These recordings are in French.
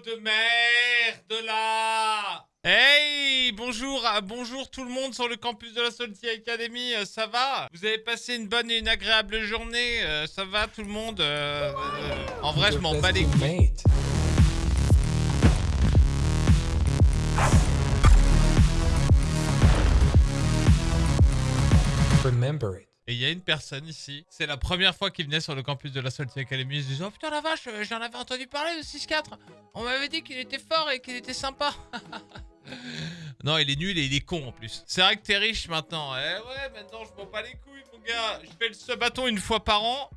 de merde là Hey, bonjour, ah, bonjour tout le monde sur le campus de la Salty Academy, euh, ça va? Vous avez passé une bonne et une agréable journée, euh, ça va tout le monde? Euh, euh, En vrai, je m'en bats les couilles. Remember it. Et il y a une personne ici, c'est la première fois qu'il venait sur le campus de la Salty Academy, il se disait « Oh putain la vache, euh, j'en avais entendu parler de 6-4 On m'avait dit qu'il était fort et qu'il était sympa !» Non, il est nul et il est con en plus. C'est vrai que t'es riche maintenant. Eh ouais, maintenant je m'en bats les couilles, mon gars. Je fais le sub-bâton une fois par an.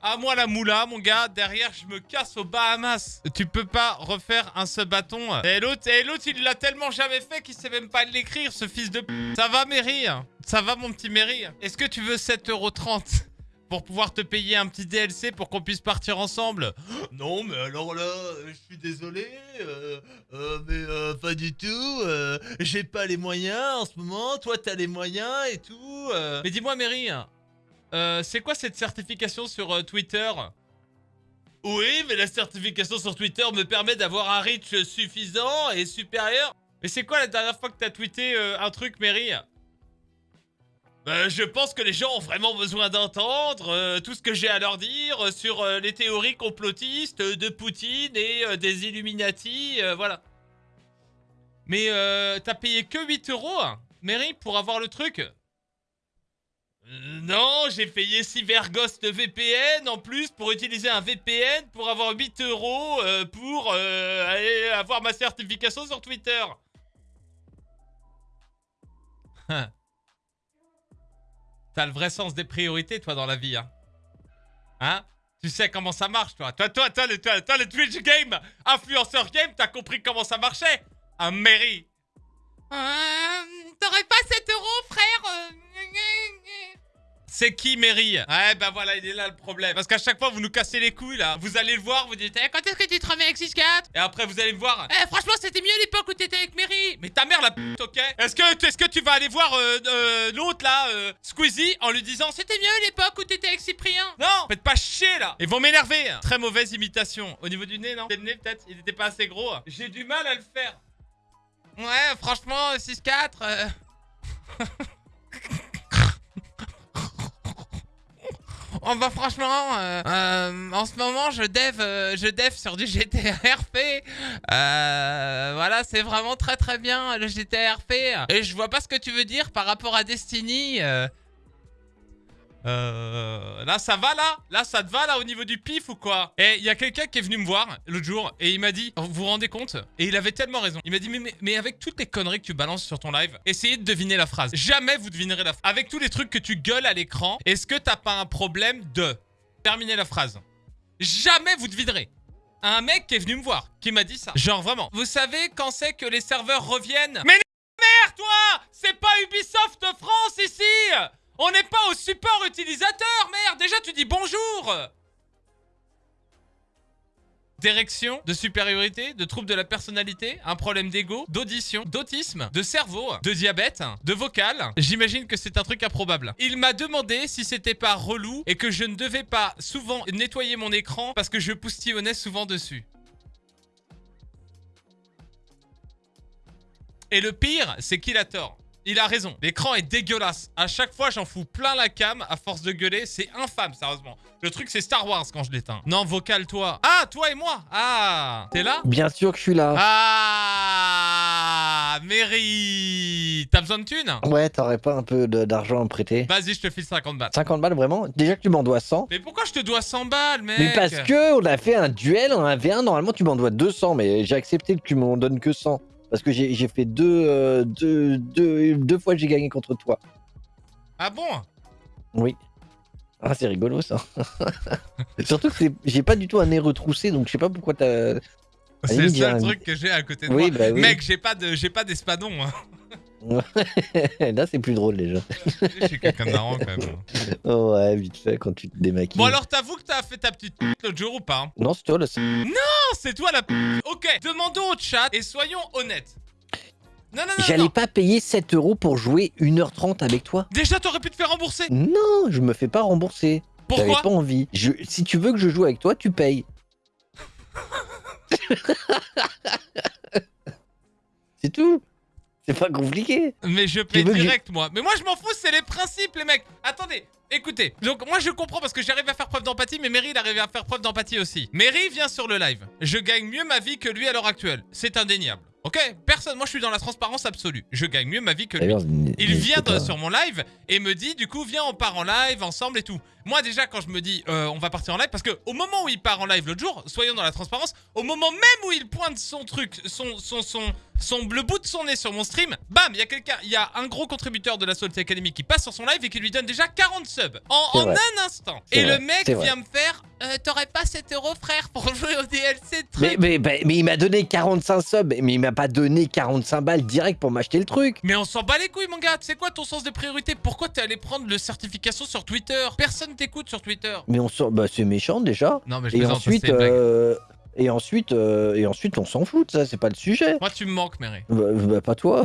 À moi la moula, mon gars. Derrière, je me casse aux Bahamas. Tu peux pas refaire un sub-bâton. Et l'autre, et l'autre, il l'a tellement jamais fait qu'il sait même pas l'écrire, ce fils de. Ça va, Mary? Ça va, mon petit Mary? Est-ce que tu veux 7,30€ pour pouvoir te payer un petit DLC pour qu'on puisse partir ensemble? Non, mais alors là, euh, je suis désolé, euh, euh, mais pas du tout. J'ai pas les moyens en ce moment. Toi, t'as les moyens et tout. Mais dis-moi, Mary, euh, c'est quoi cette certification sur euh, Twitter? Oui, mais la certification sur Twitter me permet d'avoir un reach suffisant et supérieur. Mais c'est quoi la dernière fois que t'as tweeté euh, un truc, Mary? Bah, je pense que les gens ont vraiment besoin d'entendre tout ce que j'ai à leur dire sur les théories complotistes de Poutine et des Illuminati, voilà. Mais t'as payé que 8 euros, hein, Mary, pour avoir le truc? Non, j'ai payé Cyberghost VPN en plus pour utiliser un VPN pour avoir 8 euros euh, pour euh, avoir ma certification sur Twitter. T'as le vrai sens des priorités, toi, dans la vie, hein. Hein? Tu sais comment ça marche, toi. Toi, toi, toi, le, toi, le Twitch Game, influenceur game, t'as compris comment ça marchait. Un mairie Euh, T'aurais c'est qui Mary? Ouais bah voilà il est là le problème. Parce qu'à chaque fois vous nous cassez les couilles là. Vous allez le voir vous dites Eh, quand est-ce que tu te remets avec 6-4 Et après vous allez me voir. Eh franchement c'était mieux l'époque où t'étais avec Mary. Mais ta mère la p*** ok? Est-ce que, est que tu vas aller voir euh, euh, l'autre là euh, Squeezie en lui disant C'était mieux l'époque où t'étais avec Cyprien? Non! Faites pas chier là! Ils vont m'énerver! Très mauvaise imitation. Au niveau du nez non? Le nez peut-être? Il était pas assez gros. J'ai du mal à le faire. Ouais franchement 6-4 euh... Oh bah franchement, euh, euh, en ce moment je dev, euh, je dev sur du GTRP. Voilà, c'est vraiment très très bien le GTRP. Et je vois pas ce que tu veux dire par rapport à Destiny. Euh, là ça va là? Là ça te va là au niveau du pif ou quoi? Et il y a quelqu'un qui est venu me voir l'autre jour et il m'a dit, vous vous rendez compte? Et il avait tellement raison. Il m'a dit, mais, mais, mais avec toutes les conneries que tu balances sur ton live, essayez de deviner la phrase. Jamais vous devinerez la phrase. Avec tous les trucs que tu gueules à l'écran, est-ce que t'as pas un problème de terminer la phrase? Jamais vous devinerez. Un mec qui est venu me voir, qui m'a dit ça. Genre vraiment. Vous savez quand c'est que les serveurs reviennent? Mais merde toi C'est pas Ubisoft France ici On n'est pas au support utilisateur, merde Déjà tu dis bonjour D'érection, de supériorité, de trouble de la personnalité, un problème d'ego, d'audition, d'autisme, de cerveau, de diabète, de vocal. J'imagine que c'est un truc improbable. Il m'a demandé si c'était pas relou et que je ne devais pas souvent nettoyer mon écran parce que je poustillonnais souvent dessus. Et le pire, c'est qu'il a tort. Il a raison. L'écran est dégueulasse. À chaque fois, j'en fous plein la cam à force de gueuler. C'est infâme, sérieusement. Le truc, c'est Star Wars quand je l'éteins. Non, vocal, toi. Ah, toi et moi. Ah, t'es là? Bien sûr que je suis là. Ah, Mary. T'as besoin de thunes? Ouais, t'aurais pas un peu d'argent à me prêter? Vas-y, je te file 50 balles. 50 balles vraiment? Déjà que tu m'en dois 100. Mais pourquoi je te dois 100 balles, mec? Mais parce que on a fait un duel en 1v1, normalement tu m'en dois 200, mais j'ai accepté que tu m'en donnes que 100. Parce que j'ai fait deux, euh, deux, deux, deux fois que j'ai gagné contre toi. Ah bon? Oui. Ah, c'est rigolo ça. Surtout que j'ai pas du tout un nez retroussé, donc je sais pas pourquoi t'as. C'est le seul un- truc que j'ai à côté de Oui, moi. bah oui. Mec, j'ai pas de, j'ai pas d'espadon. Hein. Là, c'est plus drôle déjà. je suis quelqu'un de marrant quand même. Oh, ouais, vite fait quand tu te démaquilles. Bon alors, t'avoues que t'as fait ta petite l'autre jour ou pas hein Non, c'est toi c'est- Non, c'est toi la p... Ok, demandons au chat et soyons honnêtes. Non, non, non, J'allais pas payer 7 euros pour jouer 1h30 avec toi. Déjà, t'aurais pu te faire rembourser. Non, je me fais pas rembourser. J'avais Pourquoi pas envie. Je... Si tu veux que je joue avec toi, tu payes. C'est tout. C'est pas compliqué. Mais je paie que direct, moi. Mais moi, je m'en fous, c'est les principes, les mecs. Attendez, écoutez. Donc, moi, je comprends parce que j'arrive à faire preuve d'empathie, mais Mary, il arrive à faire preuve d'empathie aussi. Mary vient sur le live. Je gagne mieux ma vie que lui à l'heure actuelle. C'est indéniable. Ok? Personne, moi, je suis dans la transparence absolue. Je gagne mieux ma vie que lui. Il vient de- sur mon live et me dit du coup viens on part en live ensemble et tout. Moi déjà quand je me dis euh, on va partir en live parce que au moment où il part en live l'autre jour, soyons dans la transparence, au moment même où il pointe son truc, son son son son le bout de son nez sur mon stream, bam, il y a quelqu'un, il y a un gros contributeur de la Salty Academy qui passe sur son live et qui lui donne déjà 40 subs en, un instant. Et vrai, le mec vient me faire euh, t'aurais pas 7 euros frère pour jouer au DLC de Mais, truc. mais, mais, mais il m'a donné 45 subs, mais il m'a pas donné 45 balles direct pour m'acheter le truc. Mais on s'en bat les couilles, mon gars. C'est quoi ton sens de priorité Pourquoi t'es allé prendre le certification sur Twitter? Personne t'écoute sur Twitter. Mais on sort, bah c'est méchant déjà. Non, mais je Et ensuite, et ensuite, euh, et ensuite, on s'en fout de ça, c'est pas le sujet. Moi, tu me manques, Mary. Bah, bah, pas toi.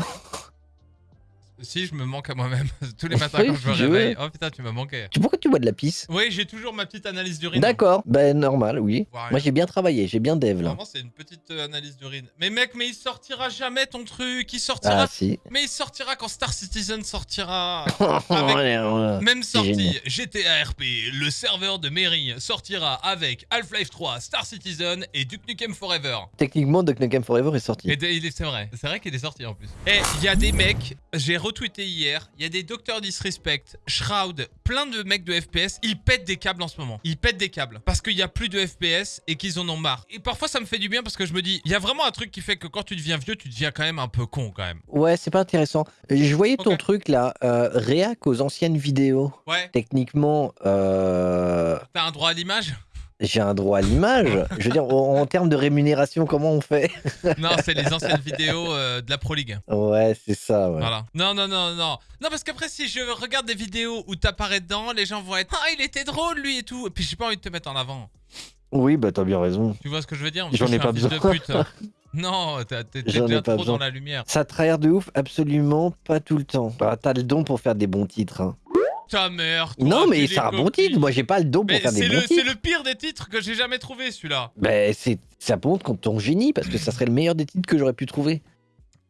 Si, je me manque à moi-même. Tous les matins Oui, quand je me réveille. Oh putain, tu m'as manqué. Tu- Pourquoi tu bois de la pisse? Oui, j'ai toujours ma petite analyse d'urine. D'accord, ben normal, oui. Ouais, Moi j'ai bien travaillé, j'ai bien dev là. Vraiment, c'est une petite euh, analyse d'urine. Mais mec, mais il sortira jamais ton truc. Il sortira. Ah si. Mais il sortira quand Star Citizen sortira. Même sortie. GTA RP, le serveur de Mary sortira avec Half-Life 3, Star Citizen et Duke Nukem Forever. Techniquement, Duck Nukem Forever est sorti. C'est vrai, c'est vrai qu'il est sorti en plus. Et il y a des mecs, j'ai retweeté hier, il y a des docteurs disrespect, Shroud, plein de mecs de FPS, ils pètent des câbles en ce moment. Ils pètent des câbles parce qu'il y a plus de FPS et qu'ils en ont marre. Et parfois ça me fait du bien parce que je me dis, il y a vraiment un truc qui fait que quand tu deviens vieux, tu deviens quand même un peu con quand même. Ouais, c'est pas intéressant. Je voyais ton truc là, euh, réac aux anciennes vidéos. Ouais, Techniquement, euh, t'as un droit à l'image? J'ai un droit à l'image. Je veux dire, en, en termes de rémunération, comment on fait? Non, c'est les anciennes vidéos euh, de la Pro League. Ouais, c'est ça, ouais. Voilà. Non, non, non, non. Non, parce qu'après, si je regarde des vidéos où t'apparais dedans, les gens vont être Ah, il était drôle lui et tout. Et puis j'ai pas envie de te mettre en avant. Oui, bah t'as bien raison. Tu vois ce que je veux dire? J'en Je ai pas de besoin. pute. Non, t'as- t'es déjà trop besoin. dans la lumière. Ça trahir de ouf, absolument pas tout le temps. Bah, t'as le don pour faire des bons titres. hein. Ta mère. toi, Non, mais copies. titre. Moi, j'ai pas le don pour Mais faire des bons c'est le pire des titres que j'ai jamais trouvé celui-là. C'est ça montre contre ton génie parce que ça serait le meilleur des titres que j'aurais pu trouver.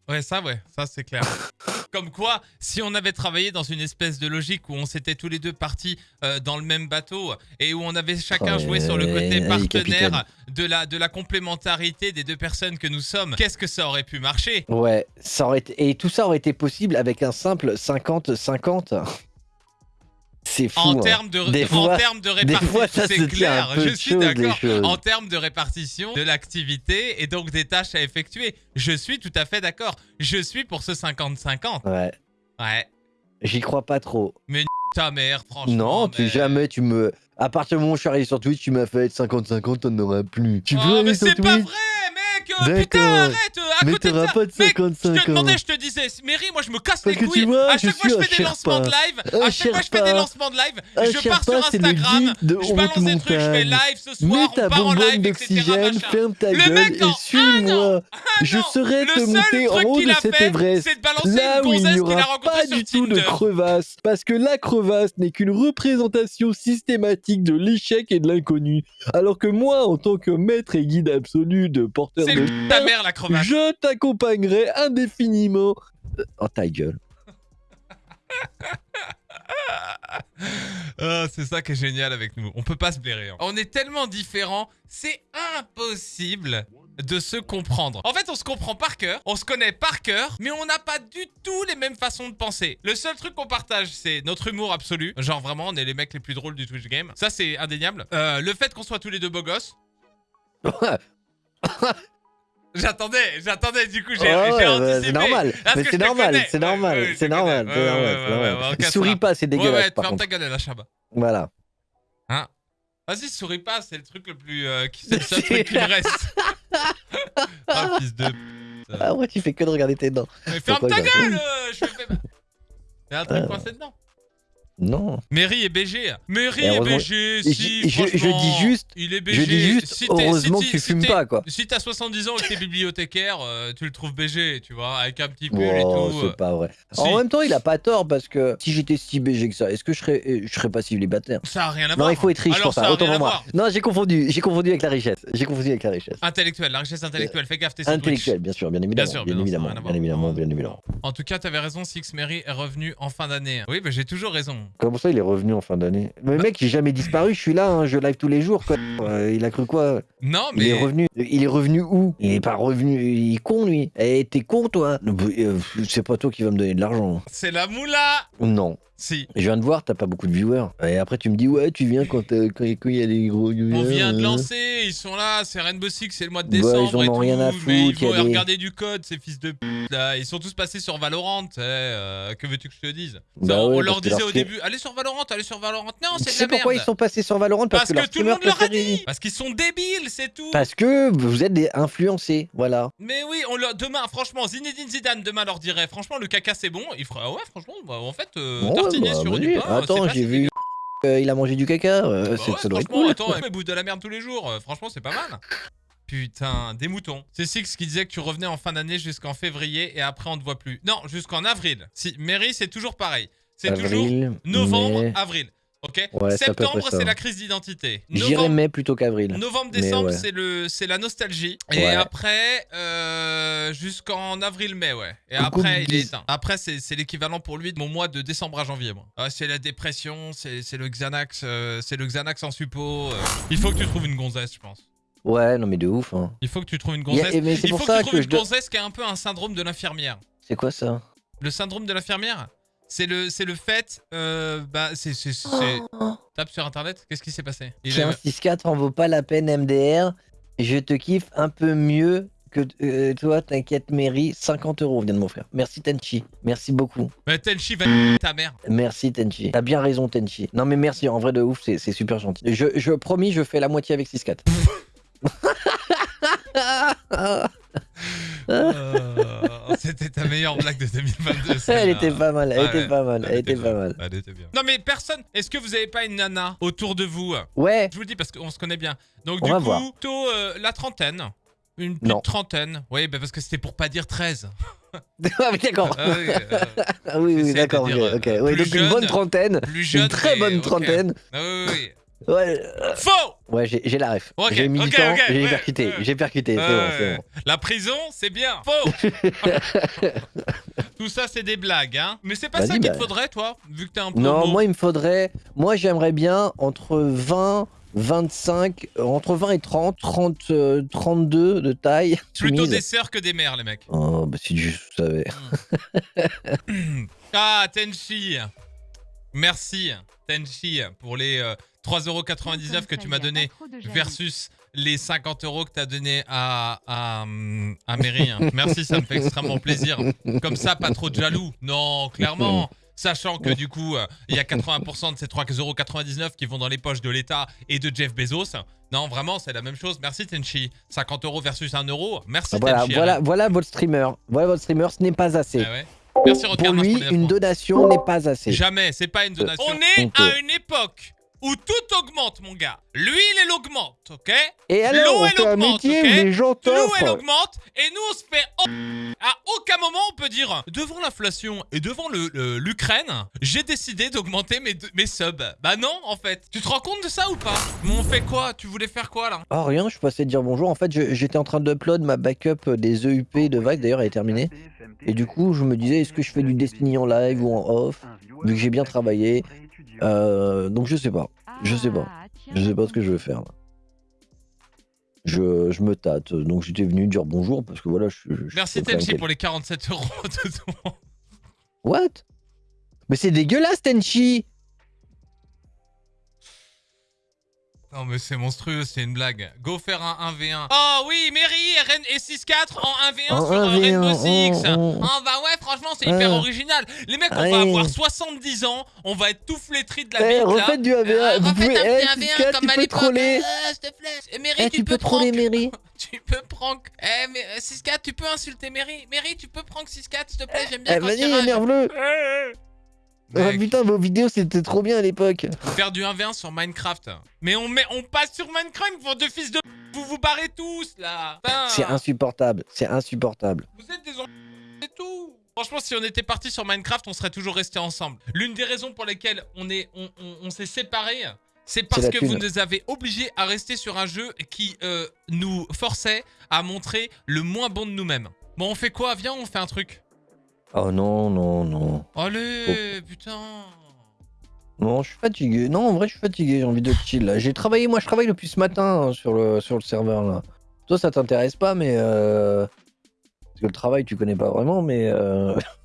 Ouais, ça, ouais, ça c'est clair. Comme quoi, si on avait travaillé dans une espèce de logique où on s'était tous les deux partis euh, dans le même bateau et où on avait chacun joué sur le côté partenaire de la, de la complémentarité des deux personnes que nous sommes, qu'est-ce que ça aurait pu marcher? Ouais, ça aurait et tout ça aurait été possible avec un simple 50-50. C'est fou. En hein. termes de, Des en fois- termes de répartition, c'est clair, je suis d'accord. En termes de répartition de l'activité et donc des tâches à effectuer, je suis tout à fait d'accord. Je suis pour ce 50-50. Ouais, Ouais. j'y crois pas trop. Ta mère, franchement. Non, tu mais- jamais tu me. À partir du moment où je suis arrivé sur Twitch, tu m'as fait 50-50, t'en auras plus. Tu peux Oh, aller mais sur c'est pas Twitch, vrai, mec euh. Putain, arrête euh, À mais côté de t'auras ça, pas de mec, je te 55 demandais, je te disais, Mary, moi je me casse Parce les couilles. vois, à je chaque fois je fais des lancements de live, à chaque fois je fais des lancements de live, je pars sur Instagram, je balance des trucs, je fais live ce Mets soir, ta on part en live, etc. ferme ta Le gueule et un suis-moi. Je non, saurais le te monter en haut de cet Everest. Là où il n'y aura pas du tout de crevasse, parce que la crevasse n'est qu'une représentation systématique de l'échec et de l'inconnu. Alors que moi, en tant que maître et guide absolu de porteur de ta mère la crevasse. je t'accompagnerai indéfiniment. Oh ta gueule. Ah, c'est ça qui est génial avec nous. On peut pas se blairer. hein. On est tellement différents, c'est impossible de se comprendre. En fait, on se comprend par cœur, on se connaît par cœur, mais on n'a pas du tout les mêmes façons de penser. Le seul truc qu'on partage, c'est notre humour absolu. Genre vraiment, on est les mecs les plus drôles du Twitch game. Ça, c'est indéniable. Euh, le fait qu'on soit tous les deux beaux gosses. J'attendais, j'attendais, du coup, j'ai Oh, ouais, anticipé. c'est normal. Mais c'est normal, c'est Ouais, normal, ouais, c'est normal, c'est Ouais, normal, ouais, ouais, ouais, ouais. Souris pas, c'est Ouais, dégueulasse ouais, par ferme contre. ta gueule, la chaba. Voilà. Vas-y, souris pas, c'est le truc le plus. euh, qui- c'est le seul truc qui me reste. Ah, fils de. pute. Ah ouais, tu fais que de regarder tes dents. Mais ferme ta gueule euh, Je fais. Y'a un truc coincé dedans. Non. Mary est BG. Mary Et est BG, si, je- dis juste- Il est BG. Je dis juste, Si heureusement si que tu fumes pas, quoi. Si t'as 70 ans et que t'es bibliothécaire, euh, tu le trouves BG, tu vois, avec un petit pull Oh, et tout. c'est euh. pas vrai. En même temps, il a pas tort parce que si j'étais si BG que ça, est-ce que je serais, euh, je serais pas célibataire? Ça a rien à Non, voir. il faut être riche Alors, pour ça. Autant pour moi. Non, j'ai confondu. J'ai confondu avec la richesse. J'ai confondu avec la richesse. Intellectuel, la richesse intellectuelle, fais gaffe, t'es sandwich. Intellectuel, bien sûr, bien évidemment. sûr, bien non, évidemment, bien évidemment, bien évidemment. En tout cas, t'avais raison, Six Mary est revenu en fin d'année. Oui, bah j'ai toujours raison. Comment ça, il est revenu en fin d'année Mais mec, j'ai jamais disparu. Je suis là, hein, je live tous les jours. Quoi. Euh, il a cru quoi Non, Il est mais. revenu. Il est revenu où Il est pas revenu. Il est con lui. Eh, t'es con toi Euh, C'est pas toi qui vas me donner de l'argent. C'est la moula Non. Si. Je viens de voir, t'as pas beaucoup de viewers. Et après, tu me dis, ouais, tu viens quand euh, quand quand il y a des gros viewers. On vient de euh. lancer, ils sont là, c'est Rainbow Six, c'est le mois de Ouais, décembre. ils en ont rien à Mais ils foutre, y a vont des- regarder du code, ces fils de p là. Ils sont tous passés sur Valorant, sais, euh, que veux-tu que je te dise? Bah Ça, On ouais, leur que disait leur au début, allez sur Valorant, allez sur Valorant. Non, c'est de la merde. pourquoi ils sont passés sur Valorant? Parce leur que tout le monde leur a dit Parce qu'ils sont débiles, c'est tout Parce que vous êtes des influencés, voilà. Mais oui, on leur... demain, franchement, Zinedine Zidane demain leur dirait, franchement, le caca c'est bon. Il ah ouais, franchement, bah, en fait, euh, Ouais, tartiner bah, sur vas-y. du pain. euh, Attends, j'ai vu euh, il a mangé du caca. euh, Bah ouais, ça doit être cool. attends, mais bouffe de la merde tous les jours. euh, franchement, c'est pas mal. Putain, des moutons. C'est Six qui disait que tu revenais en fin d'année jusqu'en février et après on te voit plus. Non, jusqu'en avril. Si, Mary, c'est toujours pareil. C'est toujours novembre, avril. Ok Ouais, Septembre, c'est la crise d'identité. J'irais Novembre, mai plutôt qu'avril. novembre, Mais décembre, ouais. c'est le, c'est la nostalgie. Et Ouais. après, euh, jusqu'en avril-mai, ouais. Et Coucou, après, il est éteint. Après, c'est c'est l'équivalent pour lui de mon mois de décembre à janvier, moi. Ah, c'est la dépression, c'est c'est le Xanax, euh, c'est le Xanax en suppo. euh. Il faut que tu trouves une gonzesse, je pense. Ouais, non mais de ouf. Hein. Il faut que tu trouves une gonzesse. mais c'est Il pour faut ça que tu trouves que une je gonzesse qui a un peu un syndrome de l'infirmière. C'est quoi ça? Le syndrome de l'infirmière? C'est le, c'est le fait, euh, bah, c'est, c'est, c'est- Oh. tape sur internet, qu'est-ce qui s'est passé? Il Tiens, a- 6-4 en vaut pas la peine MDR. Je te kiffe un peu mieux que euh, toi, t'inquiète Mary. 50 euros vient de m'offrir. Merci Tenchi. Merci beaucoup. Mais Tenchi va ta mère. Merci Tenchi. T'as bien raison Tenchi. Non mais merci, en vrai de ouf, c'est c'est super gentil. Je, je promis, je fais la moitié avec 6-4. Euh, C'était ta meilleure blague de 2022. Elle était pas mal, elle était ouais. pas mal, elle était bien. pas mal. Elle était bien. Non mais personne. Est-ce que vous avez pas une nana autour de vous? Ouais, Je vous le dis parce qu'on se connaît bien. Donc On du coup, voir. plutôt euh, la trentaine. Une petite Non. trentaine. Oui, bah parce que c'était pour pas dire 13. Ah oui, d'accord. Ah oui, euh, Ah oui, oui, d'accord. dire, ok, euh, ok. Ouais, plus donc une bonne trentaine, plus jeune. une très bonne trentaine. Ah oui, oui, Ouais, euh, oui. Faux ouais j'ai la ref. Ok, j'ai mis du ok, temps, ok, j'ai ouais, percuté, ouais. j'ai percuté, c'est bon. La prison, c'est bien. Faux Tout ça, c'est des blagues, hein. Mais c'est pas ça qu'il bah. te faudrait, toi, vu que t'es un peu. Non, moi il me faudrait, moi j'aimerais bien entre 20, 25, euh, entre 20 et 30, 30, euh, 32 de taille. Plutôt soumise. des sœurs que des mères, les mecs. Oh, bah si je savais. Ah, Tenchi Merci, Tenchi, pour les euh, 3,99€ que tu m'as donné versus les 50 euros que tu as donné à, à, à Mary. hein. Merci, ça me fait extrêmement plaisir. Comme ça, pas trop de jaloux. Non, clairement. Sachant que du coup, euh, il y a 80% de ces 3,99€ qui vont dans les poches de l'État et de Jeff Bezos. Non, vraiment, c'est la même chose. Merci, Tenchi. 50 euros versus 1 euro. Merci, voilà, Tenchi. voilà, voilà votre streamer. Voilà votre streamer, ce n'est pas assez. Ah ouais. Merci, Pour lui, pour une donation n'est pas assez. Jamais, c'est pas une donation. On est à une époque où tout augmente, mon gars. L'huile, elle augmente, ok? Et alors, L'eau, elle augmente, métier ok? où les gens L'eau, elle augmente et nous, on se fait... À aucun moment, on peut dire, devant l'inflation et devant le- le- l'Ukraine, j'ai décidé d'augmenter mes, mes subs. Bah non, en fait. Tu te rends compte de ça ou pas? Mais on fait quoi? Tu voulais faire quoi, là? Oh rien, je passais de dire bonjour. En fait, j'étais en train d'upload ma backup des EUP de Vive, d'ailleurs elle est terminée. Et du coup, je me disais, est-ce que je fais du Destiny en live ou en off Vu que j'ai bien travaillé? Euh, donc je sais pas. Je sais pas. Je sais pas ce que je vais faire là. Je, je me tâte. Donc j'étais venu dire bonjour parce que voilà, je, Merci, Tenchi, pour les 47 euros de. What? Mais c'est dégueulasse, Tenchi Non mais c'est monstrueux, c'est une blague. Go faire un 1v1. Oh oui, Mary et, Ren- et 6-4 en 1v1 En sur euh, 1v1, Rainbow Six. oh, oh. Ah bah ouais, franchement, c'est hyper Ah. original. Les mecs, on Allez. va avoir 70 ans, on va être tout flétris de la Eh, bite là. refaites du AVA. Euh, Vous refaites pouvez, un eh, petit 1v1 Ciscat, comme tu à peux l'époque. Euh, s'il te plaît. Eh, Mary, Eh, tu, tu peux troller prank. Mary. Tu peux prank. Eh, mais euh, 6-4, tu peux insulter Mary. Mary, tu peux prank 6-4, s'il te plaît, j'aime bien Eh, quand vas-y, énerve-le. Mec, putain, vos vidéos c'était trop bien à l'époque. faire du 1v1 sur Minecraft. Mais on, met, on passe sur Minecraft pour deux fils de... Vous vous barrez tous, là C'est insupportable, c'est insupportable. Vous êtes des. C'est tout Franchement, si on était parti sur Minecraft, on serait toujours restés ensemble. L'une des raisons pour lesquelles on est, on, on- on s'est séparés, c'est parce que vous nous avez obligés à rester sur un jeu qui euh, nous forçait à montrer le moins bon de nous-mêmes. Bon, on fait quoi? Viens, on fait un truc. Oh non, non, non. Allez, Oh. putain. Non, je suis fatigué. Non, en vrai, je suis fatigué, j'ai envie de chill. J'ai travaillé, moi je travaille depuis ce matin hein, sur, le, sur le serveur là. Toi, ça t'intéresse pas, mais. Euh... Parce que le travail, tu connais pas vraiment, mais. Euh...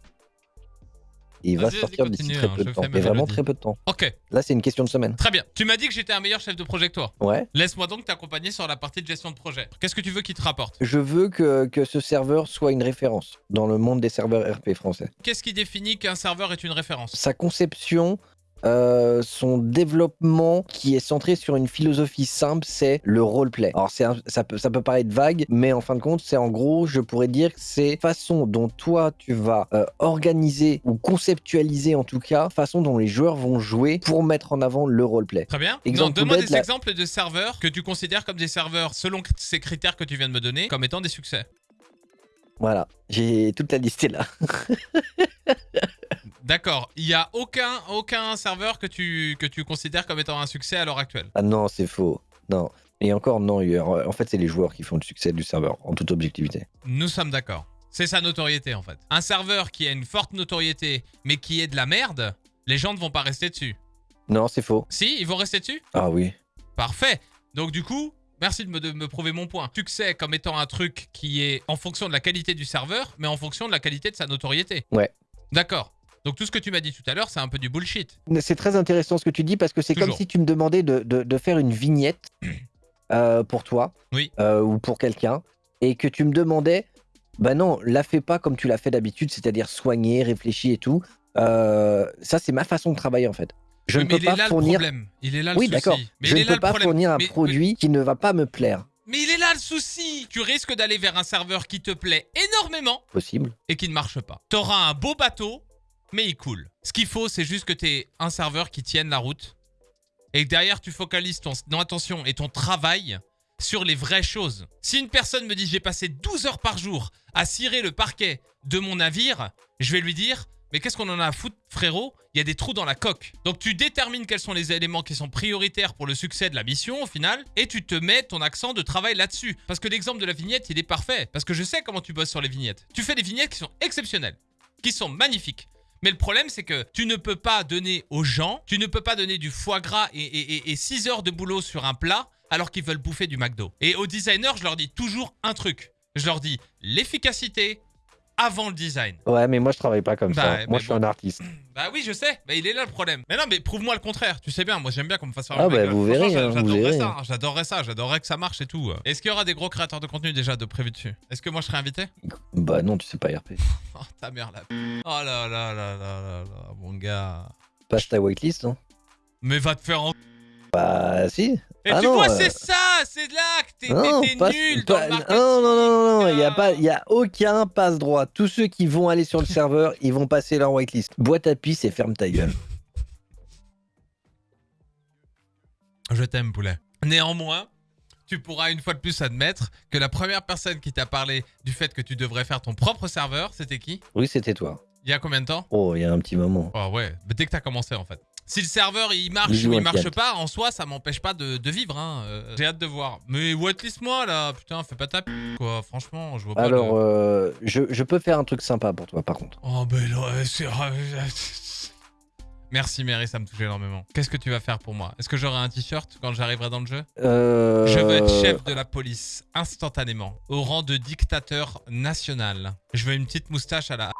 Il va sortir d'ici très hein, peu de temps. Mais vraiment très peu de temps. Ok, Là, c'est une question de semaine. très bien. Tu m'as dit que j'étais un meilleur chef de projet que toi. Ouais. Laisse-moi donc t'accompagner sur la partie de gestion de projet. Qu'est-ce que tu veux qu'il te rapporte? Je veux que, que ce serveur soit une référence dans le monde des serveurs RP français. Qu'est-ce qui définit qu'un serveur est une référence? Sa conception, euh, son développement qui est centré sur une philosophie simple, c'est le roleplay. Alors un- ça, peut, ça peut paraître vague, mais en fin de compte, c'est en gros, je pourrais dire que c'est façon dont toi tu vas euh, organiser ou conceptualiser en tout cas, façon dont les joueurs vont jouer pour mettre en avant le roleplay. Très bien. Donne-moi des la- exemples de serveurs que tu considères comme des serveurs, selon ces critères que tu viens de me donner, comme étant des succès. Voilà, j'ai toute la liste là. D'accord. Il n'y a aucun, aucun serveur que tu, que tu considères comme étant un succès à l'heure actuelle? Ah non, c'est faux. Non. Et encore, non, en fait, c'est les joueurs qui font le succès du serveur, en toute objectivité. Nous sommes d'accord. C'est sa notoriété en fait. Un serveur qui a une forte notoriété, mais qui est de la merde, les gens ne vont pas rester dessus. Non, c'est faux. Si, ils vont rester dessus? Ah oui. Parfait. Donc du coup, merci de me, de me prouver mon point. Succès comme étant un truc qui est en fonction de la qualité du serveur, mais en fonction de la qualité de sa notoriété. Ouais. D'accord. Donc tout ce que tu m'as dit tout à l'heure, c'est un peu du bullshit. C'est très intéressant ce que tu dis parce que c'est comme si tu me demandais de, de- de faire une vignette euh, pour toi Oui. euh, ou pour quelqu'un et que tu me demandais, bah non, la fais pas comme tu l'as fait d'habitude, c'est-à-dire soigner, réfléchir et tout. Euh, ça, c'est ma façon de travailler en fait. Je Oui, ne peux pas là le fournir. Il est là le Oui, d'accord. Je ne peux pas fournir un Mais- produit qui ne va pas me plaire. Mais il est là le souci. Tu risques d'aller vers un serveur qui te plaît énormément Possible. et qui ne marche pas. T'auras un beau bateau, mais il coule. Ce qu'il faut, c'est juste que t'aies un serveur qui tienne la route et que derrière, tu focalises ton, ton attention et ton travail sur les vraies choses. Si une personne me dit j'ai passé 12 heures par jour à cirer le parquet de mon navire, je vais lui dire mais qu'est-ce qu'on en a à foutre frérot? Il y a des trous dans la coque. Donc tu détermines quels sont les éléments qui sont prioritaires pour le succès de la mission au final et tu te mets ton accent de travail là-dessus. Parce que l'exemple de la vignette, il est parfait. Parce que je sais comment tu bosses sur les vignettes. Tu fais des vignettes qui sont exceptionnelles, qui sont magnifiques. Mais le problème, c'est que tu ne peux pas donner aux gens, tu ne peux pas donner du foie gras et, 6 heures de boulot sur un plat alors qu'ils veulent bouffer du McDo. Et aux designers, je leur dis toujours un truc. Je leur dis l'efficacité avant le design. Ouais, mais moi je travaille pas comme Bah, ça. Moi je suis un artiste. Bah oui, je sais, mais il est là le problème. Mais non, mais prouve-moi le contraire. Tu sais bien, moi j'aime bien qu'on me fasse faire Ah bah, vous Franchement, verrez, hein, J'adorerais ça, j'adorerais ça, j'adorerais que ça marche et tout. Est-ce qu'il y aura des gros créateurs de contenu déjà de prévu dessus? Est-ce que moi je serai invité? Bah non, tu sais pas RP. Oh ta mère là. Oh là là là là là là, mon gars. Passe ta whitelist, hein. Mais va te faire en... Bah si. Et Ah tu non, vois, euh, c'est ça, c'est là t'es Non, passe- nul pas- dans le marketing. non, non, non, non, il y a pas, y a aucun passe droit. Tous ceux qui vont aller sur le serveur, ils vont passer leur whitelist. Boîte à pisse et ferme ta gueule. Je t'aime, poulet. Néanmoins, tu pourras une fois de plus admettre que la première personne qui t'a parlé du fait que tu devrais faire ton propre serveur, c'était qui? Oui, c'était toi. Il y a combien de temps? Oh, il y a un petit moment. Oh ouais, mais dès que t'as commencé en fait. Si le serveur il marche ou il marche pas, en soi ça m'empêche pas de, de vivre. Hein. Euh, J'ai hâte de voir. Mais whitelist moi là, putain, fais pas ta p quoi. Franchement, je vois pas. Alors, euh, je, je peux faire un truc sympa pour toi, par contre. Oh ben là, c'est. Merci Mary, ça me touche énormément. Qu'est-ce que tu vas faire pour moi? Est-ce que j'aurai un t-shirt quand j'arriverai dans le jeu? Euh... Je veux être chef de la police instantanément, au rang de dictateur national. Je veux une petite moustache à la.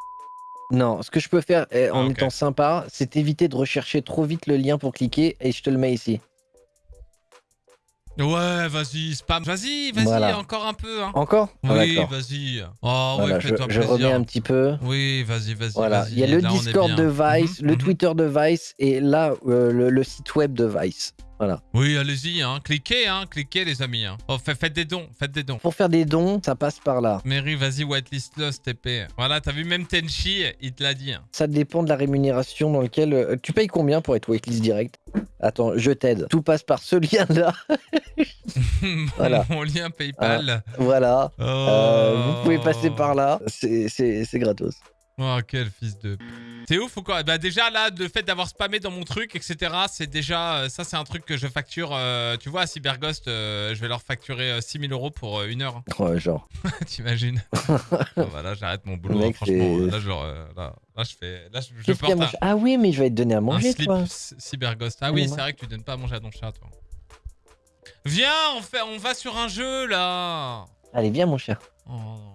Non, ce que je peux faire eh, en Ah, ok. étant sympa, c'est éviter de rechercher trop vite le lien pour cliquer et je te le mets ici. Ouais, vas-y, spam. Vas-y, vas-y, Voilà. encore un peu. Hein. Encore? Ah, Oui, D'accord. vas-y. Oh, Voilà, ouais, je, fais-toi je plaisir. remets un petit peu. Oui, vas-y, vas-y. Voilà, vas-y, il y a le là, on est Discord bien. de Vice, Mhm, le mhm. Twitter de Vice et là euh, le, le site web de Vice. Voilà. Oui, allez-y, hein. cliquez, hein. cliquez les amis. Hein. Oh, fa- faites des dons, faites des dons. Pour faire des dons, ça passe par là. Mary, vas-y, whitelist Lost TP. Voilà, t'as vu, même Tenchi, il te l'a dit. hein. Ça dépend de la rémunération dans lequel... euh, tu payes combien pour être waitlist direct? Attends, je t'aide. Tout passe par ce lien-là. Voilà. Mon lien PayPal. voilà. Oh. Euh, vous pouvez passer par là. C'est gratos. Oh, quel fils de... C'est ouf ou quoi? Bah déjà, là, le fait d'avoir spammé dans mon truc, etc., c'est déjà... euh, Ça, c'est un truc que je facture... euh, tu vois, à Cyberghost, euh, je vais leur facturer euh, 6000 euros pour une heure. Ouais, genre. T'imagines? Oh, bah Là, j'arrête mon boulot, Mec, hein, franchement. Là, genre, euh, là, là, je fais... Là, je, porte un, Ah oui, mais je vais te donner à un manger, slip toi. c- Cyberghost. Ah oui, c'est vrai que tu donnes pas à manger à ton chat, toi. Viens, on, fait... on va sur un jeu, là Allez, viens, mon cher. Oh.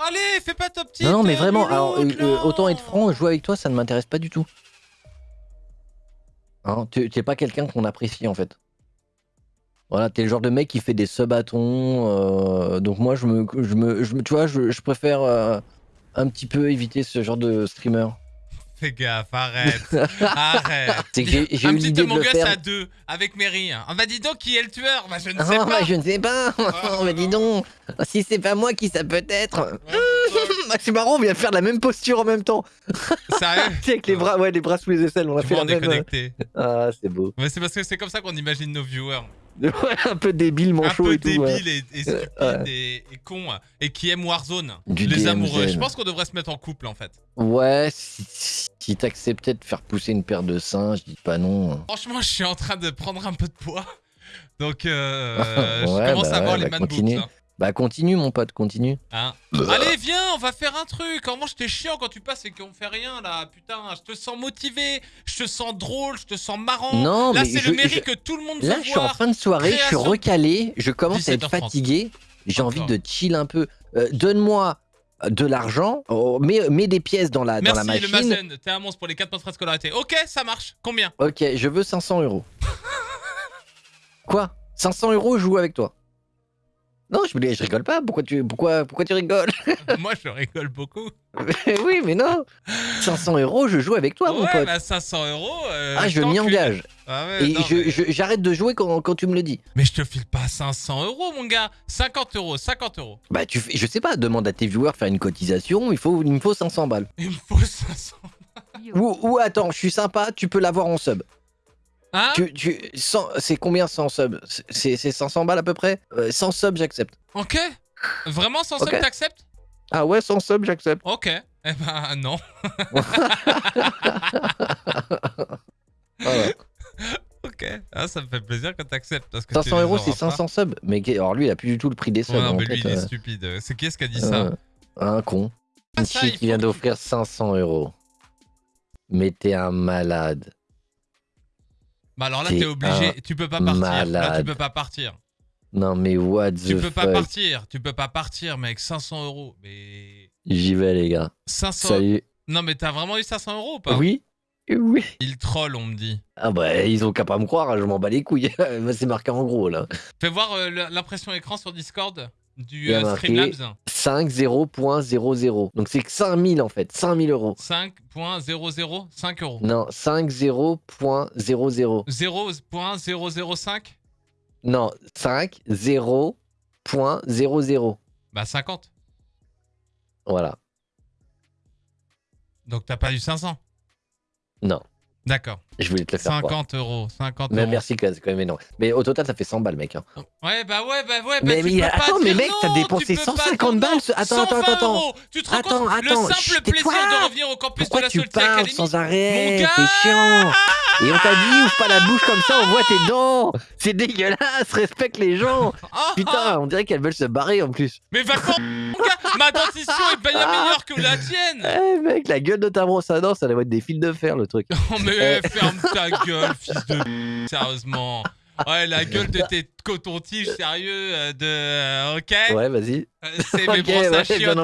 Allez, fais pas ta petite non, non, mais euh, vraiment, alors, euh, autant être franc, jouer avec toi, ça ne m'intéresse pas du tout. Hein, tu t'es pas quelqu'un qu'on apprécie, en fait. Voilà, t'es le genre de mec qui fait des sub-bâtons. euh, donc moi, je me, je me, je me- tu vois, je, je préfère euh, un petit peu éviter ce genre de streamer. Fais gaffe, arrête. arrête. C'est que j'ai eu l'idée de le Us faire. à deux, avec Mary. On va dire donc qui est le tueur? Bah je ne sais Ah, pas. bah, je ne sais pas. Ah, mais dis donc, si c'est pas moi, qui ça peut être Ouais, Bah, C'est marrant, on vient de faire la même posture en même temps. Sérieux avec les bras, ouais, les bras sous les aisselles, on a fait la on est même. euh, connecté. Ah, c'est beau. Mais c'est parce que c'est comme ça qu'on imagine nos viewers. Ouais, un peu débile, Un manchot peu et tout. ouais. et, et stupides Ouais. et, et cons et qui aiment Warzone. Du les DMZ. amoureux. Je pense qu'on devrait se mettre en couple en fait. Ouais, si, si t'acceptais de faire pousser une paire de seins, je dis pas non. Franchement, je suis en train de prendre un peu de poids. Donc, euh, je commence bah à avoir les bah man boobs. hein. Bah continue mon pote, continue. Hein Allez, viens, on va faire un truc. Comment je t'ai chiant quand tu passes et qu'on fait rien là Putain, je te sens motivé, je te sens drôle, je te sens marrant. Non, là, mais c'est le mairie je- que tout le monde Là, veut je suis en fin de soirée, je suis recalé, je commence à être 17h30. fatigué, j'ai envie de chill un peu. Euh, Donne-moi de l'argent, oh, mets, mets des pièces dans la, dans la Merci le machine. Mazen, t'es un monstre pour les 4 mois de scolarité. Ok, ça marche. Combien? Ok, je veux 500 euros. Quoi? 500 euros, je joue avec toi. Non, je, je rigole pas. Pourquoi tu, pourquoi, pourquoi tu rigoles? Moi, je rigole beaucoup. Oui, mais non. 500 euros, je joue avec toi, mon ouais, pote. bah 500 euros. euh, ah, je m'y engage. Ah ouais, Et j'arrête de jouer quand, quand tu me le dis. mais je te file pas 500 euros, mon gars. 50 euros, 50 euros. Bah, tu fais, je sais pas, demande à tes viewers de faire une cotisation, il, faut, il me faut 500 balles. Il me faut 500. Ou, ou attends, je suis sympa, tu peux l'avoir en sub. Hein Tu, tu, 100 c'est combien 100 subs? C'est c'est 500 balles à peu près? Euh, 100 subs, j'accepte. Ok. Vraiment, sans Ok. somme, t'acceptes? Ah ouais, 100 subs, j'accepte. Ok. Eh ben, non. Voilà. Ok. Ah, ça me fait plaisir quand t'acceptes. parce que 500 tu les euros, c'est pas. 500 subs. Mais alors lui, il a plus du tout le prix des subs. Ouais, non, mais lui, fait, il est euh, stupide. C'est qui est-ce qui a dit ça? Euh, un con. Ah, Une ça, fille il qui vient d'offrir 500 euros. Mais t'es un malade. Bah alors là, T'es obligé. Tu peux pas partir. Là, tu peux pas partir. Non mais what Tu the peux pas partir. Tu peux pas partir, mec. 500 euros. Mais. J'y vais les gars. 500. Salut. Non, mais t'as vraiment eu 500 euros ou pas? Oui Oui. Il troll, on me dit. Ah bah ils ont qu'à pas me croire, je m'en bats les couilles. C'est marqué en gros là. Fais voir euh, l'impression écran sur Discord du euh, Streamlabs. 50.00. Donc c'est que 5000 en fait. 5000 euros. 5.00 5 euros. Non, 50.00. 0.005 Non, 50.00. Bah 50. Voilà. Donc t'as pas eu 500 Non, D'accord. je voulais te le faire croire. 50 euros. 50 Mais euros. merci, c'est quand même énorme. Mais au total, ça fait 100 balles, mec. hein. Ouais, bah ouais, bah ouais. Bah Mais- tu mais peux attends, pas mais mec, t'as dépensé tu peux pas 150 dire balles, non. ce- attends, attends, 120 attends. euros. Tu te rends Attends, compte attends, Le simple plaisir de revenir au campus Pourquoi de la tu parles Academy. sans arrêt C'est chiant. Et on t'a dit, ouvre pas la bouche comme ça, on voit tes dents. C'est dégueulasse, respecte les gens. Ah, Putain, on dirait qu'elles veulent se barrer en plus. Mais va Ma dentition est bien meilleure que la tienne Eh mec, la gueule de ta brosse à dents, ça doit être des fils de fer le truc. Oh mais ferme ta gueule, fils de sérieusement. Ouais, la gueule de tes cotons-tiges, sérieux, euh, de... euh, ok? Ouais, vas-y. Euh, C'est mes brosses à chiottes.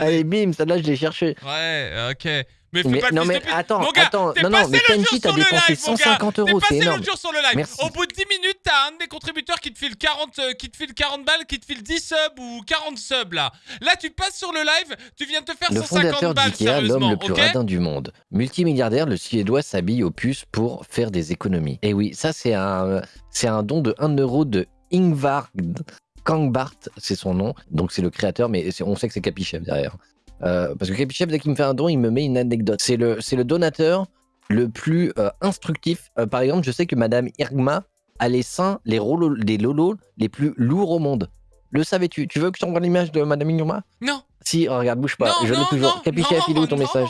Allez, bim, celle-là, je l'ai cherché. Ouais, ok. Mais fais Mais, pas non mais attends, Mon gars, attends, non non, mais Kenji t'as dépensé live, mon gars. 150 T'es euros, c'est énorme. jour sur le live. Merci. Au bout de 10 minutes, t'as un des contributeurs qui te file 40, euh, qui te file 40 balles, qui te file 10 subs ou 40 subs là. Là, tu passes sur le live, tu viens de te faire Le 150 fondateur balles, d'IKEA, l'homme le plus ok radin du monde. Multimilliardaire, le Suédois s'habille aux puces pour faire des économies. Et oui, ça c'est un, c'est un don de 1 euro de Ingvar Kangbart, c'est son nom. Donc c'est le créateur, mais on sait que c'est Capichef derrière. Euh, parce que Capichef, dès qu'il me fait un don, il me met une anecdote. C'est le, c'est le donateur le plus euh, instructif. Euh, par exemple, je sais que Madame Irgma a les seins, les, rolo- les lolos les plus lourds au monde. Le savais-tu? Tu veux que je t'envoie l'image de Madame Irgma? Non. Si, regarde, bouge pas. non, je l'ai toujours. non, Capichef, il est où ton message?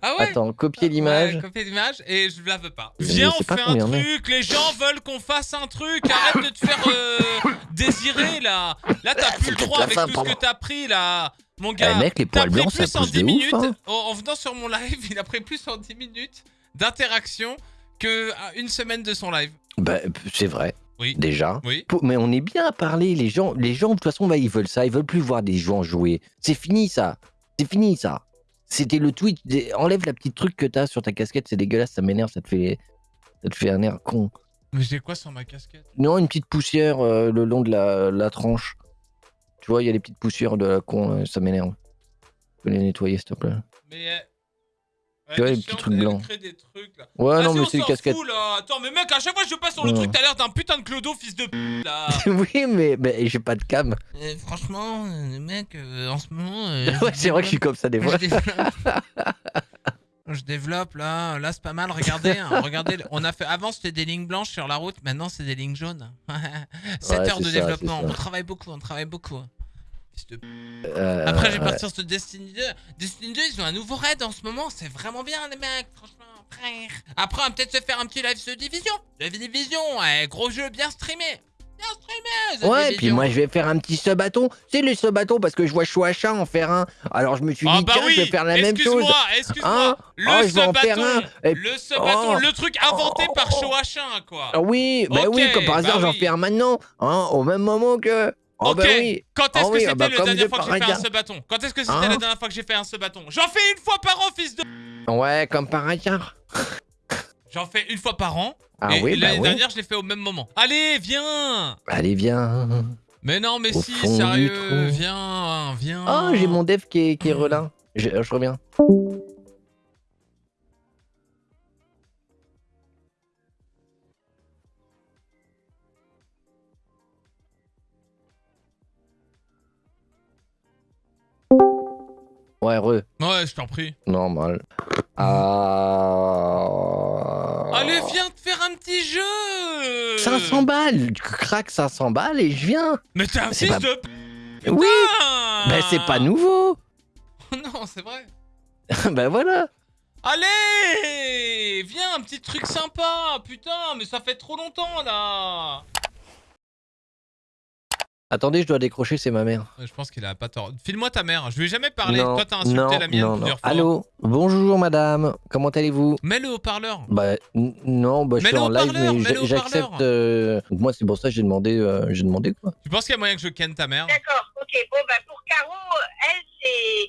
Ah ouais Attends, copier l'image. Ouais, copier l'image et je la veux pas. Viens, on fait un truc. Les gens veulent qu'on fasse un truc. Arrête de te faire euh, désirer là. Là, t'as plus le droit avec tout ce que t'as pris là. Mon Eh gars, mec, les poils blancs, ça plus en pousse 10 de minutes. ouf. hein. en, en venant sur mon live, il a pris plus en 10 minutes d'interaction que euh, une semaine de son live. Bah, c'est vrai, Oui. déjà. Oui. Mais on est bien à parler. Les gens, les gens de toute façon, bah, ils veulent ça. Ils veulent plus voir des gens jouer. C'est fini, ça. C'est fini, ça. C'était le tweet. Enlève la petite truc que t'as sur ta casquette. C'est dégueulasse. Ça m'énerve. Ça te fait, ça te fait un air con. Mais j'ai quoi sur ma casquette? Non, une petite poussière euh, le long de la, la tranche. Tu vois, il y a des petites poussières de la con. euh, Ça m'énerve. Tu peux les nettoyer, s'il te plaît. Mais. euh, Tu vois, les petits trucs blancs. crée des trucs, là. Ouais, non, mais c'est des s'en casquettes. fout, là. Attends, mais mec, à chaque fois que je passe sur le Ouais. truc, t'as l'air d'un putain de clodo, fils de p là. oui, mais, mais j'ai pas de cam. Euh, franchement, mec, euh, en ce moment. euh, ouais, c'est vrai que je suis comme ça des fois. Je développe. Là, là c'est pas mal. Regardez, hein, regardez. On a fait avant c'était des lignes blanches sur la route, maintenant c'est des lignes jaunes. 7 Ouais, heures de ça, développement. On travaille beaucoup, on travaille beaucoup. Euh, Après j'ai partir sur Destiny 2. Destiny 2 ils ont un nouveau raid en ce moment, c'est vraiment bien les mecs, franchement. frère. Après on va peut-être se faire un petit live The Division. Division, gros jeu bien streamé. Ouais, puis moi je vais faire un petit sub-bâton. C'est le sub-bâton parce que je vois Chouacha en faire un. Alors je me suis dit, Ah bah tiens, oui, je vais faire la même chose. excuse-moi, excuse-moi. Hein le Oh, sub-bâton, un. Et- le Oh. le truc inventé par Oh. Choachin, quoi. Ah oui, bah oui, comme par hasard, bah j'en oui. fais un maintenant. Hein, au même moment que. Oh ok, bah oui. quand est-ce Ah que oui, c'était ah bah la dernière de fois que j'ai fait un hasard. sub-bâton Quand est-ce que c'était Hein la dernière fois que j'ai fait un sub-bâton J'en fais une fois par an, fils de... Ouais, comme par hasard. J'en fais une fois par an, Ah et oui, bah l'année dernière, je l'ai fait au même moment. Allez, viens Allez, viens. Mais non, mais Au si, sérieux, viens, viens Oh, j'ai mon dev qui est, qui est relin. Je, je reviens. Ouais, re. Ouais, je t'en prie. Normal. Ah. Allez, viens te faire un petit jeu. 500 balles. Tu craques 500 balles et je viens. Mais t'es un fils pas- de... Oui. Putain Bah c'est pas nouveau. Non, c'est vrai. Bah voilà. Allez Viens, un petit truc sympa. Putain, mais ça fait trop longtemps, là Attendez, je dois décrocher, c'est ma mère. Je pense qu'il a pas tort. File-moi ta mère, je lui ai jamais parlé. non, Toi, t'as insulté non, la mienne non, non. plusieurs fois. Allô Bonjour madame, comment allez-vous Mets le haut-parleur. Bah non, bah, je suis Mets-le en live, mais mets-le j'a- j'accepte... euh, donc Moi c'est pour ça que j'ai demandé, euh, j'ai demandé quoi. Tu penses qu'il y a moyen que je ken ta mère? D'accord, ok. Bon, bah pour Caro, elle, c'est.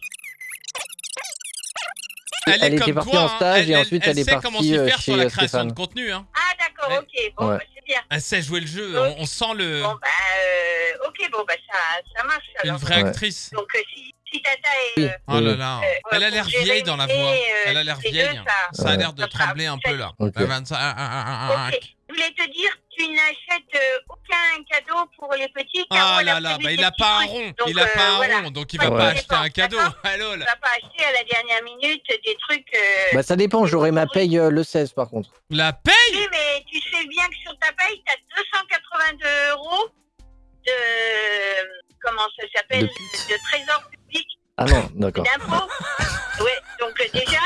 Elle, Elle est était comme partie toi, en hein. stage et ensuite elle est sait partie, comment s'y euh, faire sur chez, la euh, création Stéphane. de contenu. Hein. Ah, d'accord, ok. Bon, Ouais. bah, Elle sait jouer le jeu. Donc- On, on sent le Bon, bah, euh, ok, bon, bah, ça, ça marche une vraie Ouais. actrice. Donc, euh, si, si Tata est. Euh, Oh là là. euh, Elle a l'air vieille dans la voix. euh, Elle a l'air deux, vieille. ça- Ça a l'air de trembler un peu là. Ok. Ah, 25, ah, Je voulais te dire, tu n'achètes euh, aucun cadeau pour les petits. Ah là là, bah il a petits pas un rond, Donc, il a euh, pas un voilà. rond, donc il Pas va pas acheter un cadeau. Ah lol. Tu vas pas acheter à la dernière minute des trucs. euh, Bah ça dépend, j'aurai ma paye euh, le 16 par contre. La paye Oui, mais tu sais bien que sur ta paye, tu as 282 euros de. Comment ça s'appelle De de, trésor public Ah non, d'accord. d'impôts. ouais, donc euh, déjà,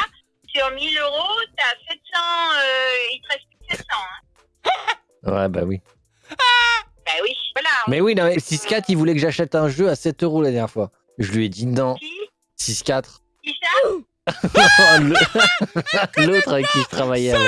sur 1000 euros, tu as 700. euh, il te reste plus que 700. Hein. Ouais, bah oui. Bah oui, voilà. Mais oui, non, mais 6-4, il voulait que j'achète un jeu à 7 euros la dernière fois. Je lui ai dit non. Qui? 6-4. Qui ça? L'autre avec qui je travaillais avant.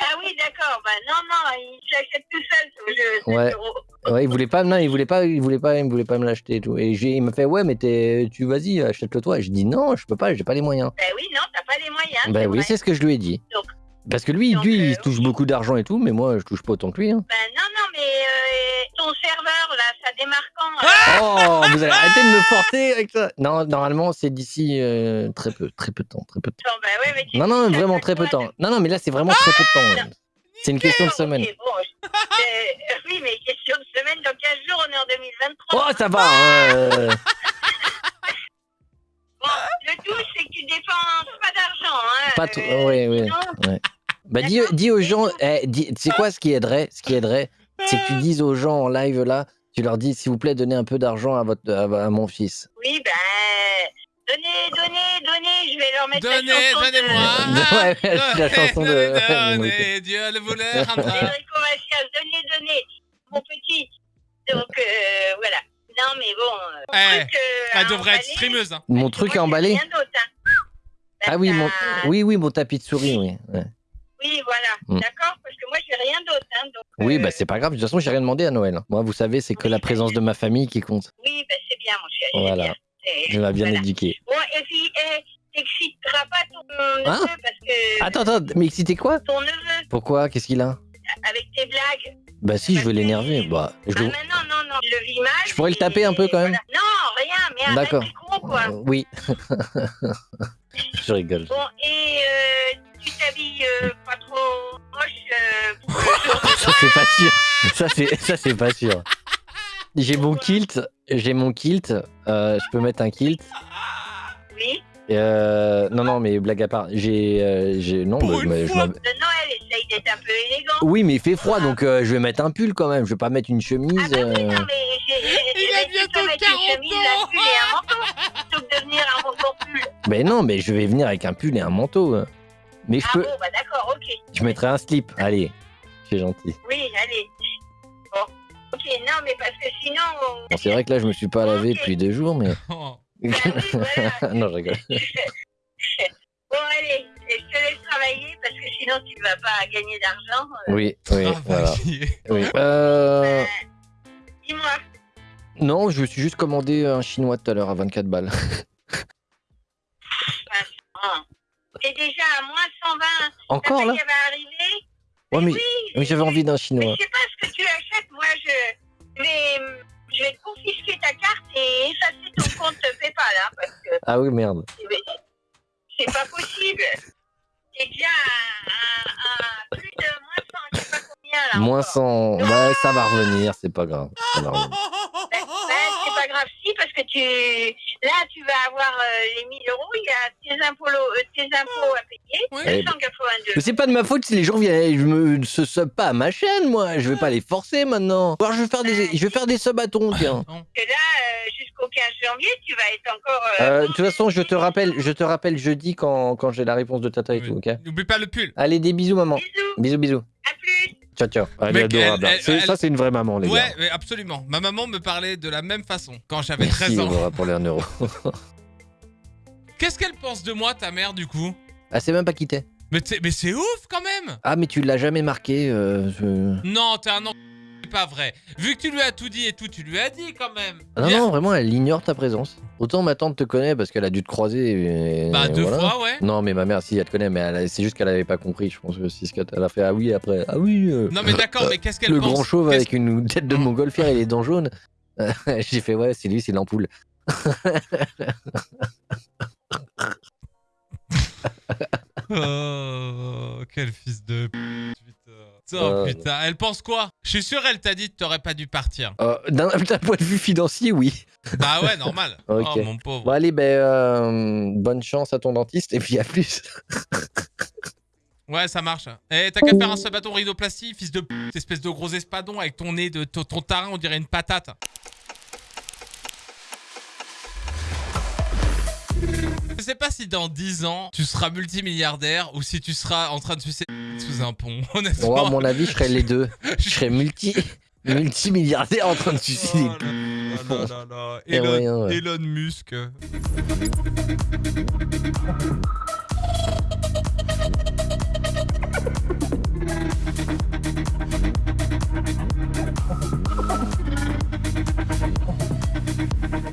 Ah oui, d'accord. Bah non, non, il s'achète tout seul ce jeu. 7 Ouais. euros. Ouais, il voulait pas, non, il voulait pas, il voulait pas, il voulait pas me l'acheter et tout. Et j'ai, il me fait, ouais, mais t'es, tu vas-y, achète-le toi. Je dis non, je peux pas, j'ai pas les moyens. Bah oui, non, t'as pas les moyens. Bah oui, vrai. c'est ce que je lui ai dit. Donc- Parce que lui, donc, lui, il euh, touche oui. beaucoup d'argent et tout, mais moi, je touche pas autant que lui. Hein. Bah non, non, mais euh, ton serveur, là, ça démarre quand euh, Oh, vous allez arrêter de me forcer avec ça. Non, normalement, c'est d'ici euh, très peu, très peu de temps, très peu de temps. Ouais, mais tu Non, non, vraiment très peu de temps. Non, non, mais là, c'est vraiment très peu de temps. C'est une question de semaine. bon, euh, oui, mais question de semaine, dans 15 jours, on est en 2023. Oh, ça va. hein, Bon, le tout, c'est que tu dépenses pas d'argent. Hein, Pas euh, ouais, ouais. Bah, dis, dis aux gens, eh, sais quoi, ce qui aiderait, ce qui aiderait, c'est que tu dises aux gens en live là, tu leur dis, s'il vous plaît, donnez un peu d'argent à votre, à, à mon fils. Oui, ben. Donnez, donnez, donnez, je vais leur mettre Donnez, la chanson de- Ouais, ouais, c'est la chanson de- Donnez, Dieu le voleur. Donnez, donnez, mon petit. Donc, euh, voilà. Non, mais bon. euh, Eh, truc, euh, Elle devrait être streameuse. Hein. Mon truc à emballer. rien d'autre, hein. Ben, Ah oui, mon, t'as- oui, oui, mon tapis de souris, oui. ouais. Oui, voilà. Mm. D'accord Parce que moi, j'ai rien d'autre. Hein, donc, Oui, euh, bah c'est pas grave. De toute façon, j'ai rien demandé à Noël. Moi, vous savez, c'est que la présence de ma famille qui compte. Oui, ben, c'est bien, mon c'est Voilà. bien. Je m'ai bien voilà. éduqué. Bon, et puis, eh, t'exciteras pas ton neveu Hein parce que. Attends, attends, mais excité quoi Ton neveu, Pourquoi? Qu'est-ce qu'il a? Avec tes blagues. Bah si, je veux l'énerver. Bah, je Ah, le- mais non, non, non, il le vit mal. Je pourrais le taper un peu, quand même voilà. Non, rien, mais arrête, D'accord. con, quoi. Euh, oui. je rigole. Bon, et euh, tu t'habilles euh, pas trop moche euh, Ça c'est pas sûr. Ça c'est ça c'est pas sûr. J'ai mon kilt, j'ai mon kilt. euh, je peux mettre un kilt. Oui. Euh, non non mais blague à part, j'ai euh, j'ai non Pour bah, je une je fois. De Noël, essaye d'être un peu élégant. Oui mais il fait froid donc euh, je vais mettre un pull quand même. Je vais pas mettre une chemise. Ah bah oui, euh, non, mais Il mais a bientôt peux mettre 40 une chemise, un pull et un manteau, plutôt que de venir un manteau pull. Mais non mais je vais venir avec un pull et un manteau. Mais je Ah peux, bon, bah d'accord, ok. je mettrai un slip. Allez, c'est gentil. Oui, allez. Bon, ok, non, mais parce que sinon... on- Bon, c'est vrai que là je me suis pas lavé depuis deux jours mais. Oh. Ah oui, voilà. non je rigole. Bon, allez, je te laisse travailler parce que sinon tu vas pas gagner d'argent. Euh, Oui oui voilà. Travailler. Oui. Euh... euh, Dis-moi, Non, je me suis juste commandé un chinois tout à l'heure à 24 balles. hein, t'es déjà à moins 120. Encore là arriver Ouais, mais, Oui, mais j'avais envie d'un chinois. je sais pas ce que tu achètes. Moi, je vais, je vais te confisquer ta carte et effacer ton compte PayPal, hein, parce que Ah oui, merde. c'est- c'est pas possible. T'es déjà à, à- à plus de moins 100, je sais pas combien là. Moins encore. 100. Ouais, ça va revenir, c'est pas grave. Ça va revenir. Ben, ben, c'est pas grave, si, parce que tu, là, tu vas avoir euh, les 1000 euros, il y a tes impôts, euh, tes impôts à payer, Oui. Eh ben, 282. Mais c'est pas de ma faute si les gens viennent. Je me se sub pas à ma chaîne, moi. Je vais pas les forcer maintenant. Ou alors je vais faire des, je vais faire des subs à ton, tiens. Non. Parce que là, euh, jusqu'au 15 janvier, tu vas être encore. euh, Euh, de toute façon, je te rappelle, je te rappelle jeudi quand, quand j'ai la réponse de Tata et tout, ok? N'oublie pas le pull. Allez, des bisous, maman. Bisous, Bisous, bisous. à plus. Ciao, ciao. Elle est adorable. elle-. C'est- elle- Ça, c'est une vraie maman, les Ouais, gars. mais absolument. Ma maman me parlait de la même façon quand j'avais Merci, 13 ans. Pour les 1 euro. Qu'est-ce qu'elle pense de moi, ta mère, du coup? Ah, c'est même pas quitté. Mais, t'es- mais c'est ouf quand même Ah, mais tu l'as jamais marqué. euh, je- Non, t'es un. C'est pas vrai. Vu que tu lui as tout dit et tout, tu lui as dit quand même. Ah non, non, vraiment, elle ignore ta présence. Autant ma tante te connaît parce qu'elle a dû te croiser. et Bah, deux voilà. fois, ouais. Non, mais ma mère, si, elle te connaît, mais elle c'est juste qu'elle avait pas compris. Je pense que c'est ce qu'elle a fait. Ah oui, après. Ah oui. euh, Non, mais d'accord, mais qu'est-ce qu'elle le pense grand chauve avec une tête de montgolfière et les dents jaunes. J'ai fait, ouais, c'est lui, c'est l'ampoule. Oh, quel fils de p-. Oh Euh, putain, elle pense quoi? Je suis sûr, elle t'a dit que t'aurais pas dû partir. Euh, D'un point de vue financier, oui. Bah ouais, normal. Oh mon pauvre. Bon, allez, ben, euh, bonne chance à ton dentiste et puis à plus. Ouais, ça marche. Eh, t'as qu'à faire un sub à ton rhinoplastie, fils de p, espèce de gros espadon avec ton nez de ton, ton tarin, on dirait une patate. Je sais pas si dans 10 ans, tu seras multimilliardaire ou si tu seras en train de sucer sous un pont, honnêtement. à mon avis, je serais les deux. Je serais multi, multimilliardaire en train de suicider. Oh. Et Elon, rien, ouais. Elon Musk.